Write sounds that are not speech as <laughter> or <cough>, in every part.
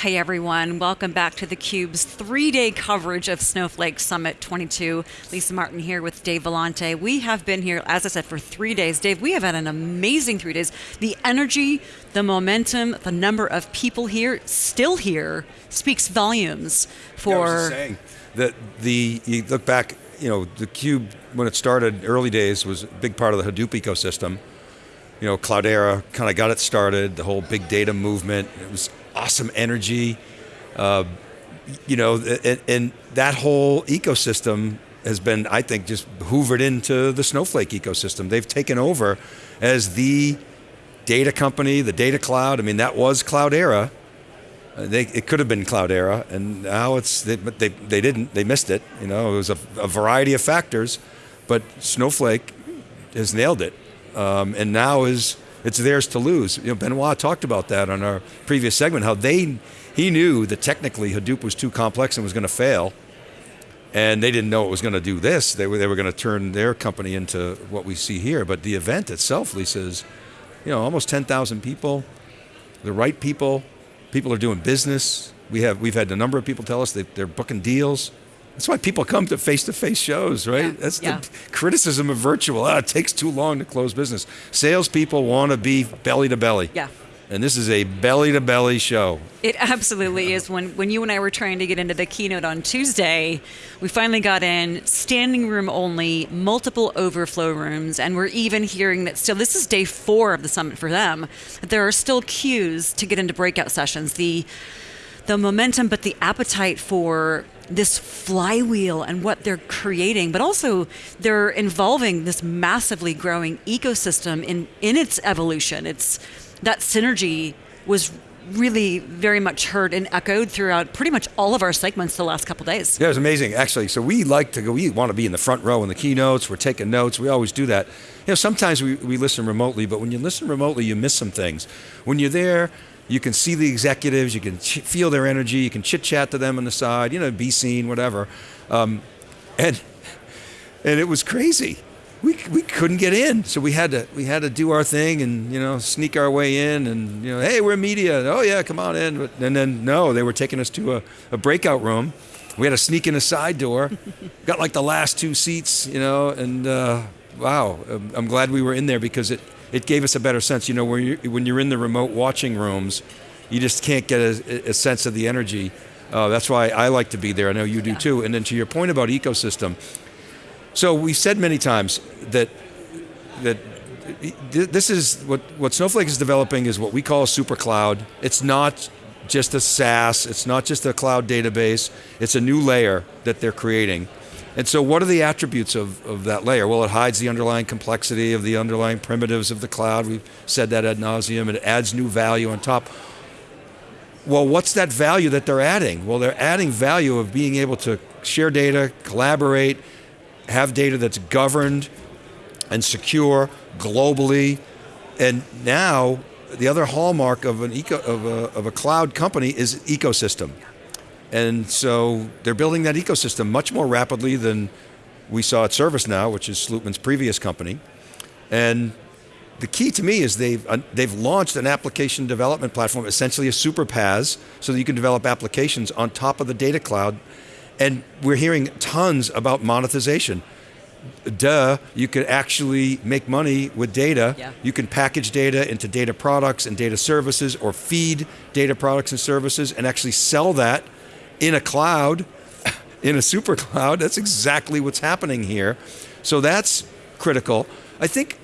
Hey everyone, welcome back to theCUBE's three-day coverage of Snowflake Summit 22. Lisa Martin here with Dave Vellante. We have been here, as I said, for three days. Dave, we have had an amazing three days. The energy, the momentum, the number of people here, still here, speaks volumes for... Yeah, I was saying, that the, you look back, you know, the Cube, when it started, early days, was a big part of the Hadoop ecosystem. You know, Cloudera kind of got it started, the whole big data movement. It was awesome energy. Uh, you know, and, and, that whole ecosystem has been, I think, just hoovered into the Snowflake ecosystem. They've taken over as the data company, the data cloud. I mean, that was Cloudera. Uh, they, it could have been Cloudera, and now it's, they, but they, they didn't, they missed it. You know, it was a, a variety of factors, but Snowflake has nailed it. Um, and now is, it's theirs to lose. You know, Benoit talked about that on our previous segment, how they, he knew that technically Hadoop was too complex and was going to fail, and they didn't know it was going to do this. They were, they were going to turn their company into what we see here, but the event itself, Lisa, is you know, almost 10,000 people, the right people, People are doing business. We have, we've had a number of people tell us they're booking deals. That's why people come to face-to-face shows, right? Yeah. That's yeah. the criticism of virtual. Ah, it takes too long to close business. Salespeople want to be belly to belly. Yeah. And this is a belly to belly show. It absolutely is. When when you and I were trying to get into the keynote on Tuesday, we finally got in standing room only, multiple overflow rooms, and we're even hearing that still this is day four of the summit for them, that there are still queues to get into breakout sessions. The the momentum, but the appetite for this flywheel and what they're creating, but also they're involving this massively growing ecosystem in, in its evolution. It's that synergy was really very much heard and echoed throughout pretty much all of our segments the last couple days. Yeah, it was amazing, actually. So we like to go, we want to be in the front row in the keynotes, we're taking notes, we always do that. You know, sometimes we, we listen remotely, but when you listen remotely, you miss some things. When you're there, you can see the executives, you can feel their energy, you can chit chat to them on the side, you know, be seen, whatever. Um, and, and it was crazy. We, we couldn't get in, so we had to we had to do our thing and you know sneak our way in and you know hey we're media. Oh yeah come on in. And then no they were taking us to a, a breakout room. We had to sneak in a side door. Got like the last two seats you know and uh, wow I'm glad we were in there because it it gave us a better sense you know when you when you're in the remote watching rooms you just can't get a, a sense of the energy uh, that's why I like to be there I know you do yeah. too and then to your point about ecosystem so we've said many times that that this is what what Snowflake is developing is what we call a super cloud. It's not just a SaaS. It's not just a cloud database. It's a new layer that they're creating. And so what are the attributes of, of that layer? Well, it hides the underlying complexity of the underlying primitives of the cloud. We've said that ad nauseum. It adds new value on top. Well, what's that value that they're adding? Well, they're adding value of being able to share data, collaborate, have data that's governed and secure globally. And now, the other hallmark of, an eco, of, a, of a cloud company is ecosystem. And so they're building that ecosystem much more rapidly than we saw at ServiceNow, which is Slootman's previous company. And the key to me is they've, uh, they've launched an application development platform, essentially a super PaaS, so that you can develop applications on top of the data cloud and we're hearing tons about monetization. Duh, you can actually make money with data. Yeah. You can package data into data products and data services or feed data products and services and actually sell that in a cloud, in a super cloud. That's exactly what's happening here. So that's critical. I think,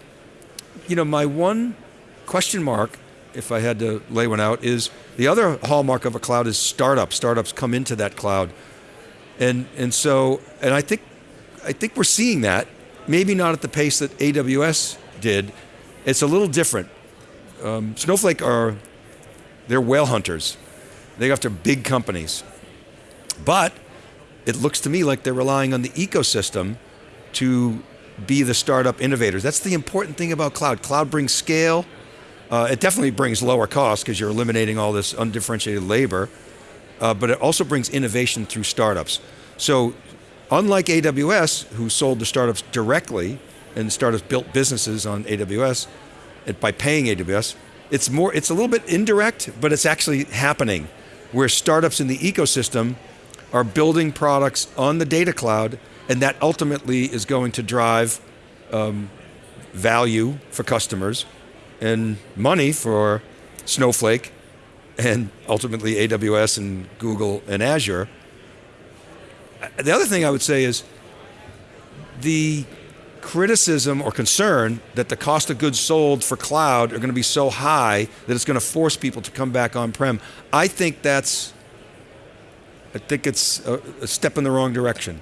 you know, my one question mark, if I had to lay one out, is the other hallmark of a cloud is startups. Startups come into that cloud. And, and so, and I think, I think we're seeing that, maybe not at the pace that AWS did. It's a little different. Um, Snowflake are, they're whale hunters. They go after big companies. But it looks to me like they're relying on the ecosystem to be the startup innovators. That's the important thing about cloud. Cloud brings scale. Uh, it definitely brings lower cost because you're eliminating all this undifferentiated labor uh, but it also brings innovation through startups. So unlike AWS, who sold to startups directly, and startups built businesses on AWS, by paying AWS, it's more, it's a little bit indirect, but it's actually happening. where startups in the ecosystem are building products on the data cloud, and that ultimately is going to drive um, value for customers and money for Snowflake and ultimately AWS and Google and Azure. The other thing I would say is the criticism or concern that the cost of goods sold for cloud are going to be so high that it's going to force people to come back on-prem. I think that's, I think it's a, a step in the wrong direction.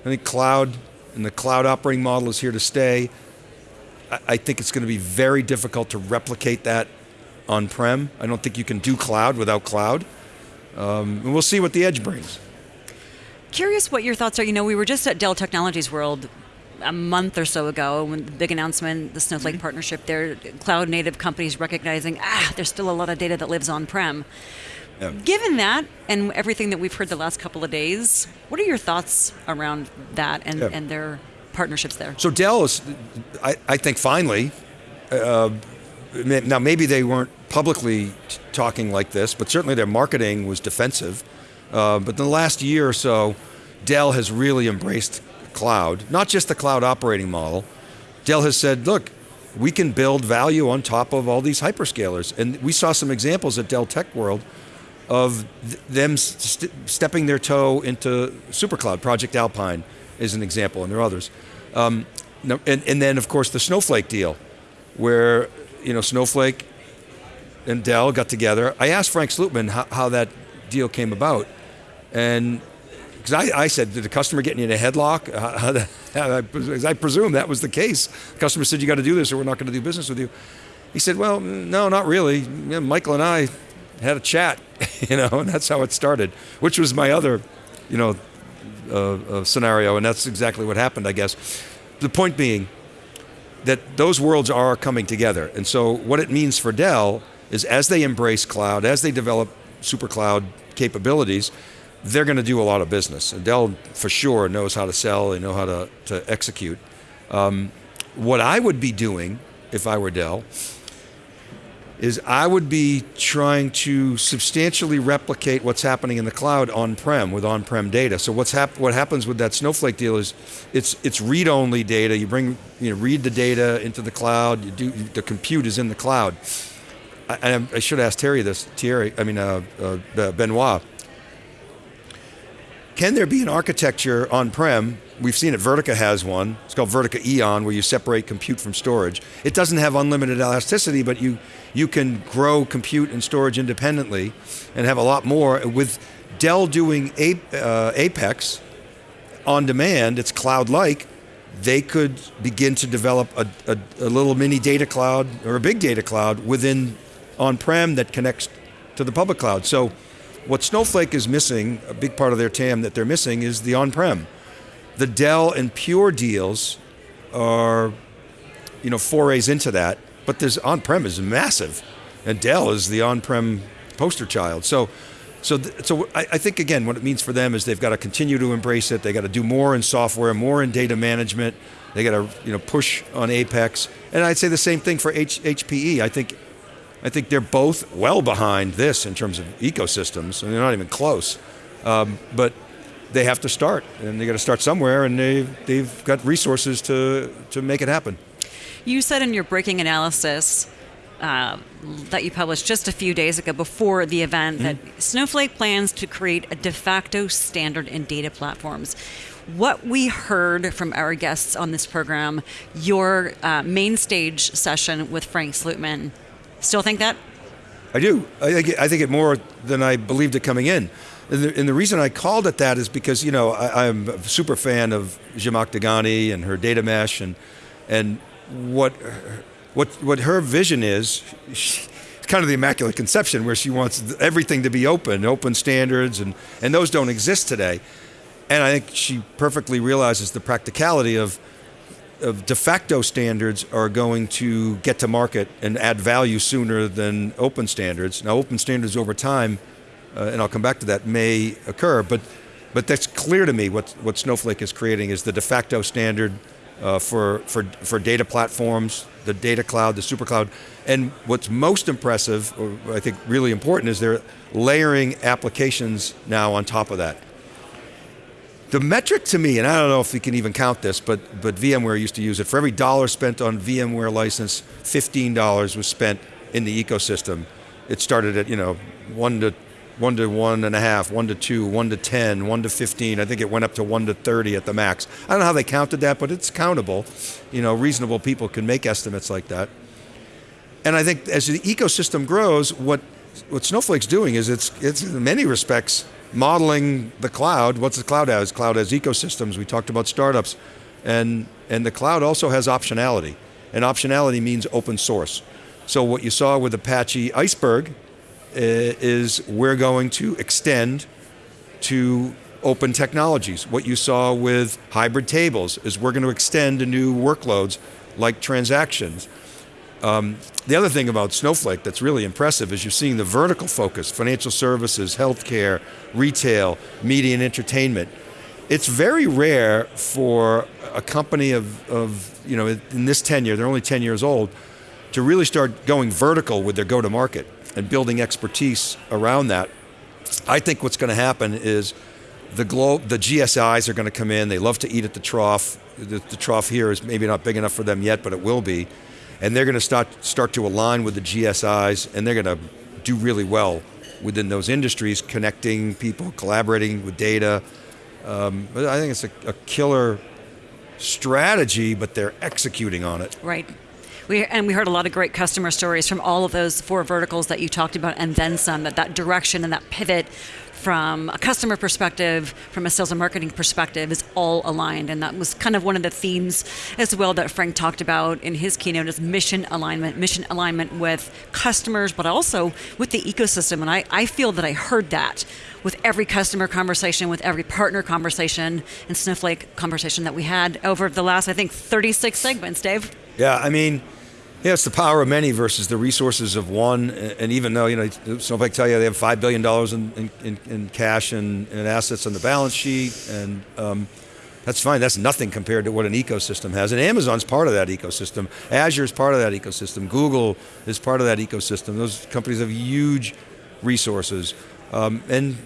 I think cloud and the cloud operating model is here to stay. I, I think it's going to be very difficult to replicate that on-prem. I don't think you can do cloud without cloud. Um, and we'll see what the edge brings. Curious what your thoughts are. You know, we were just at Dell Technologies World a month or so ago when the big announcement, the Snowflake mm-hmm. partnership, their cloud native companies recognizing, ah, there's still a lot of data that lives on-prem. Yeah. Given that and everything that we've heard the last couple of days, what are your thoughts around that and, yeah. and their partnerships there? So Dell is, I, I think finally, uh, now maybe they weren't publicly talking like this, but certainly their marketing was defensive. Uh, but in the last year or so, Dell has really embraced cloud, not just the cloud operating model. Dell has said, look, we can build value on top of all these hyperscalers. And we saw some examples at Dell Tech World of th them st stepping their toe into SuperCloud. Project Alpine is an example, and there are others. Um, and, and then, of course, the Snowflake deal, where you know Snowflake and Dell got together. I asked Frank Slootman how, how that deal came about, and because I, I, said, did the customer get in a headlock? <laughs> Uh, I presume that was the case. The customer said, you got to do this or we're not going to do business with you. He said, well, no, not really. Michael and I had a chat, <laughs> you know, and that's how it started, which was my other, you know, uh, uh, scenario, and that's exactly what happened, I guess. The point being that those worlds are coming together, and so what it means for Dell is as they embrace cloud, as they develop super cloud capabilities, they're going to do a lot of business. And Dell, for sure, knows how to sell, they know how to, to execute. Um, what I would be doing, if I were Dell, is I would be trying to substantially replicate what's happening in the cloud on-prem with on-prem data. So what's hap what happens with that Snowflake deal is it's it's read-only data. You bring you know read the data into the cloud. You do the compute is in the cloud. I, I should ask Thierry this. Thierry, I mean uh, uh, Benoit can there be an architecture on-prem? We've seen it, Vertica has one. It's called Vertica Eon, where you separate compute from storage. It doesn't have unlimited elasticity, but you, you can grow compute and storage independently and have a lot more. With Dell doing uh, Apex on demand, it's cloud-like, they could begin to develop a, a, a, little mini data cloud or a big data cloud within on-prem that connects to the public cloud. So what Snowflake is missing, a big part of their TAM that they're missing is the on-prem. The Dell and Pure deals are, you know, forays into that, but this on-prem is massive, and Dell is the on-prem poster child. So, so, so I, I, think again, what it means for them is they've got to continue to embrace it. They got to do more in software, more in data management. They got to, you know, push on Apex, and I'd say the same thing for H, HPE. I think I think they're both well behind this in terms of ecosystems, and they're not even close. Um, but they have to start, and they got to start somewhere, and they've, they've got resources to, to make it happen. You said in your breaking analysis uh, that you published just a few days ago before the event mm -hmm. that Snowflake plans to create a de facto standard in data platforms. What we heard from our guests on this program, your uh, main stage session with Frank Slootman, Still think that? I do. I think, it, I think it more than I believed it coming in. And the, and the reason I called it that is because, you know, I, am a super fan of Zhamak Dehghani and her data mesh and, and what, what, what her vision is, she, it's kind of the immaculate conception where she wants everything to be open, open standards, and, and those don't exist today. And I think she perfectly realizes the practicality of of de facto standards are going to get to market and add value sooner than open standards. Now, open standards over time, uh, and I'll come back to that, may occur, but but that's clear to me what, what Snowflake is creating is the de facto standard uh, for, for, for data platforms, the data cloud, the super cloud. And what's most impressive, or I think really important, is they're layering applications now on top of that. The metric to me, and I don't know if we can even count this, but, but VMware used to use it. For every dollar spent on VMware license, $15 was spent in the ecosystem. It started at, you know, one to one to one and a half, one to two, one to 10, one to 15. I think it went up to one to 30 at the max. I don't know how they counted that, but it's countable. You know, reasonable people can make estimates like that. And I think as the ecosystem grows, what, what Snowflake's doing is it's, it's in many respects modeling the cloud. What's the cloud has? Cloud has ecosystems. We talked about startups. And, and the cloud also has optionality. And optionality means open source. So what you saw with Apache Iceberg is we're going to extend to open technologies. What you saw with hybrid tables is we're going to extend to new workloads like transactions. Um, the other thing about Snowflake that's really impressive is you're seeing the vertical focus, financial services, healthcare, retail, media and entertainment. It's very rare for a company of, of, you know, in this tenure, they're only 10 years old, to really start going vertical with their go-to-market and building expertise around that. I think what's going to happen is the globe, the GSIs are going to come in, they love to eat at the trough. The, the trough here is maybe not big enough for them yet, but it will be and they're going to start, start to align with the GSIs, and they're going to do really well within those industries, connecting people, collaborating with data. Um, I think it's a, a killer strategy, but they're executing on it. Right. We, and we heard a lot of great customer stories from all of those four verticals that you talked about and then some, that that direction and that pivot from a customer perspective, from a sales and marketing perspective, is all aligned. And that was kind of one of the themes as well that Frank talked about in his keynote is mission alignment, mission alignment with customers, but also with the ecosystem. And I, I feel that I heard that with every customer conversation, with every partner conversation, and Snowflake conversation that we had over the last, I think, 36 segments, Dave. Yeah, I mean, yeah, it's the power of many versus the resources of one. And even though, you know, Snowflake tell you they have $5 billion in, in, in cash and, and, assets on the balance sheet, and um, that's fine. That's nothing compared to what an ecosystem has. And Amazon's part of that ecosystem. Azure's part of that ecosystem. Google is part of that ecosystem. Those companies have huge resources. Um, and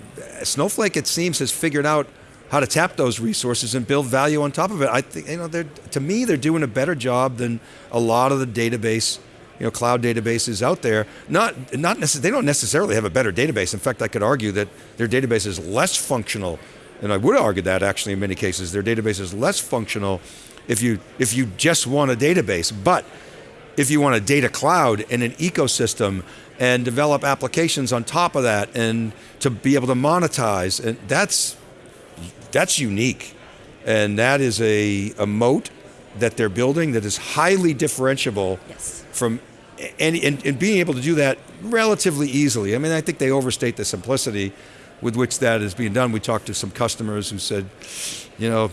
Snowflake, it seems, has figured out how to tap those resources and build value on top of it. I think, you know, they're, to me, they're doing a better job than a lot of the database, you know, cloud databases out there. Not, not necess- they don't necessarily have a better database. In fact, I could argue that their database is less functional, and I would argue that actually in many cases, their database is less functional if you, if you just want a database. But if you want a data cloud and an ecosystem and develop applications on top of that and to be able to monetize, and that's that's unique. And that is a, a moat that they're building that is highly differentiable yes. from any, and, and being able to do that relatively easily. I mean, I think they overstate the simplicity with which that is being done. We talked to some customers who said, you know,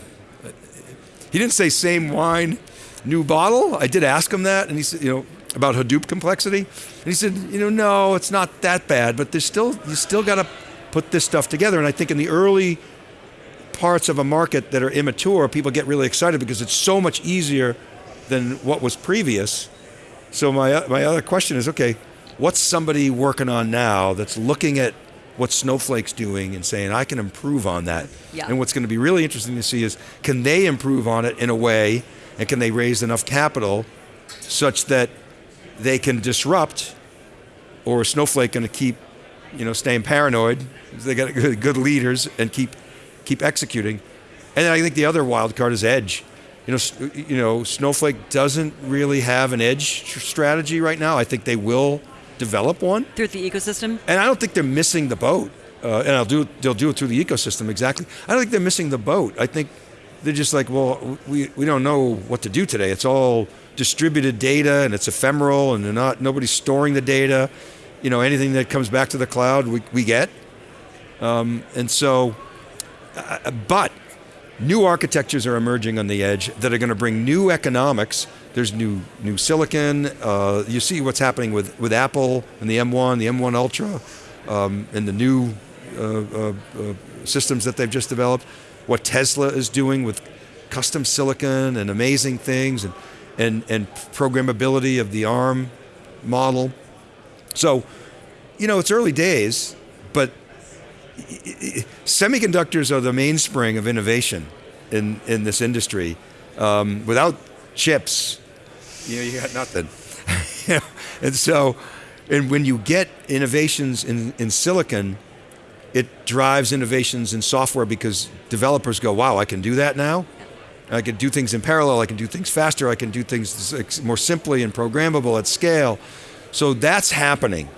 he didn't say same wine, new bottle. I did ask him that, and he said, you know, about Hadoop complexity. And he said, you know, no, it's not that bad, but there's still, you still got to put this stuff together. And I think in the early parts of a market that are immature, people get really excited because it's so much easier than what was previous. So my, uh, my other question is, okay, what's somebody working on now that's looking at what Snowflake's doing and saying, I can improve on that. Yeah. And what's going to be really interesting to see is, can they improve on it in a way, and can they raise enough capital such that they can disrupt, or is Snowflake going to keep, you know, staying paranoid? They got good leaders and keep keep executing. And I think the other wild card is edge. You know, you know, Snowflake doesn't really have an edge strategy right now. I think they will develop one through the ecosystem. And I don't think they're missing the boat. Uh, and I'll do they'll do it through the ecosystem exactly. I don't think they're missing the boat. I think they're just like, well, we, we don't know what to do today. It's all distributed data and it's ephemeral and they're not nobody's storing the data. You know, anything that comes back to the cloud, we, we get. Um, and so but new architectures are emerging on the edge that are going to bring new economics. There's new new silicon. Uh, you see what's happening with, with Apple and the M1, the M1 Ultra, um, and the new uh, uh, uh, systems that they've just developed. What Tesla is doing with custom silicon and amazing things and, and, and programmability of the ARM model. So, you know, it's early days, but semiconductors are the mainspring of innovation in, in this industry. Um, without chips, you know, you got nothing. <laughs> and so, and when you get innovations in, in silicon, it drives innovations in software because developers go, wow, I can do that now? I can do things in parallel, I can do things faster, I can do things more simply and programmable at scale. So that's happening.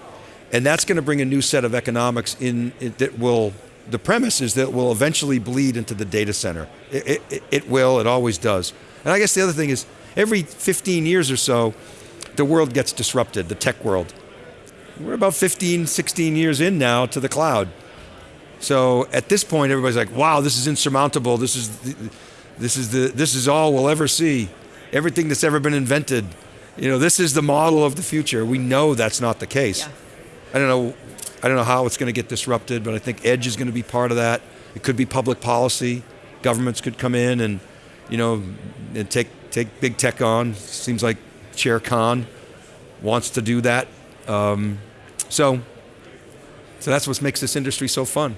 And that's going to bring a new set of economics in, that will, the premise is that will eventually bleed into the data center. It, it, it will, it always does. And I guess the other thing is, every 15 years or so, the world gets disrupted, the tech world. We're about 15, 16 years in now to the cloud. So at this point, everybody's like, wow, this is insurmountable. This is, the, this is, the, this is all we'll ever see. Everything that's ever been invented. You know, this is the model of the future. We know that's not the case. Yeah. I don't know, I don't know how it's going to get disrupted, but I think edge is going to be part of that. It could be public policy. Governments could come in and, you know, and take take big tech on. Seems like Chair Khan wants to do that. Um, so, so that's what makes this industry so fun.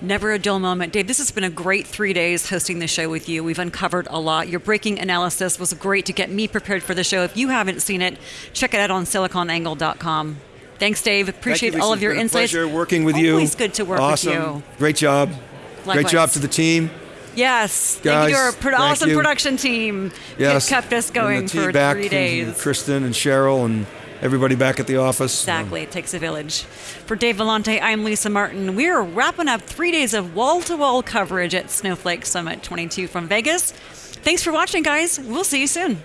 Never a dull moment. Dave, this has been a great three days hosting the show with you. We've uncovered a lot. Your breaking analysis was great to get me prepared for the show. If you haven't seen it, check it out on siliconangle.com. Thanks, Dave. Appreciate Thank you, all of your insights. pleasure working with Always you. Always good to work awesome. with you. Great job. Likewise. Great job to the team. Yes, Guys, thank you to our pro- thank awesome you. production team. Yes. Kept us going and the team for back, three days. Kristen and Cheryl and everybody back at the office. Exactly, it takes a village. For Dave Vellante, I'm Lisa Martin. We are wrapping up three days of wall-to-wall coverage at Snowflake Summit 22 from Vegas. Thanks for watching, guys. We'll see you soon.